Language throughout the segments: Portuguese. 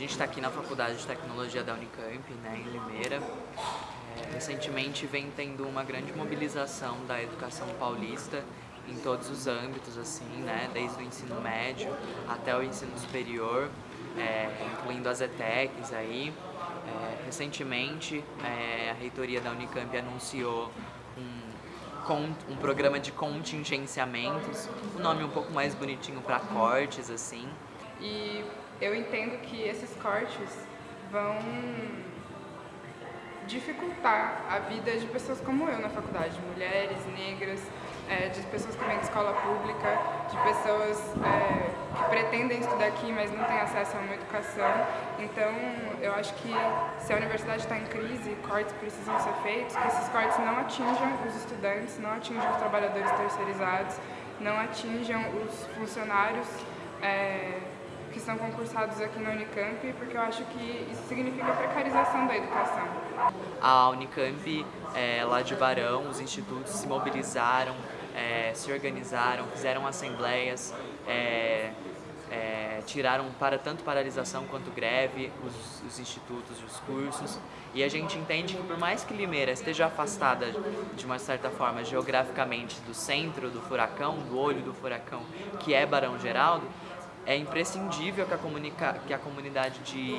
gente está aqui na Faculdade de Tecnologia da Unicamp, né, em Limeira. É, recentemente vem tendo uma grande mobilização da educação paulista em todos os âmbitos, assim, né, desde o ensino médio até o ensino superior, é, incluindo as ETECs aí. É, recentemente, é, a reitoria da Unicamp anunciou um, um programa de contingenciamentos, um nome um pouco mais bonitinho para cortes, assim, e eu entendo que esses cortes vão dificultar a vida de pessoas como eu na faculdade, mulheres, negras, é, de pessoas que vêm de escola pública, de pessoas é, que pretendem estudar aqui, mas não têm acesso a uma educação. Então, eu acho que se a universidade está em crise, cortes precisam ser feitos, que esses cortes não atinjam os estudantes, não atinjam os trabalhadores terceirizados, não atinjam os funcionários é, que são concursados aqui na Unicamp, porque eu acho que isso significa precarização da educação. A Unicamp, é, lá de Barão, os institutos se mobilizaram, é, se organizaram, fizeram assembleias, é, é, tiraram para tanto paralisação quanto greve os, os institutos e os cursos e a gente entende que por mais que Limeira esteja afastada de uma certa forma geograficamente do centro do furacão, do olho do furacão que é Barão Geraldo, é imprescindível que a, comunica, que a comunidade de,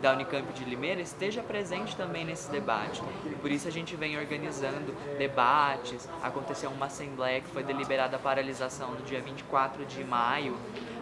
da Unicamp de Limeira esteja presente também nesse debate. E por isso a gente vem organizando debates, aconteceu uma assembleia que foi deliberada a paralisação no dia 24 de maio,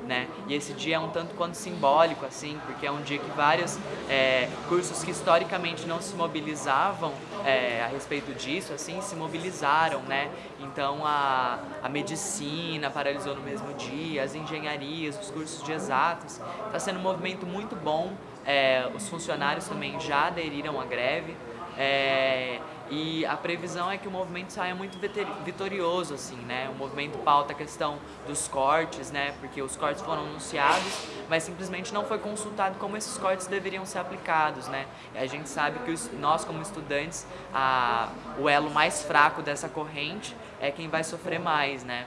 né? E esse dia é um tanto quanto simbólico, assim, porque é um dia que vários é, cursos que historicamente não se mobilizavam é, a respeito disso, assim, se mobilizaram, né? Então a, a medicina paralisou no mesmo dia, as engenharias, os cursos de exatas. Está sendo um movimento muito bom, é, os funcionários também já aderiram à greve. É, e a previsão é que o movimento saia muito vitorioso, assim, né? O movimento pauta a questão dos cortes, né? Porque os cortes foram anunciados, mas simplesmente não foi consultado como esses cortes deveriam ser aplicados, né? E a gente sabe que os, nós, como estudantes, a, o elo mais fraco dessa corrente é quem vai sofrer mais, né?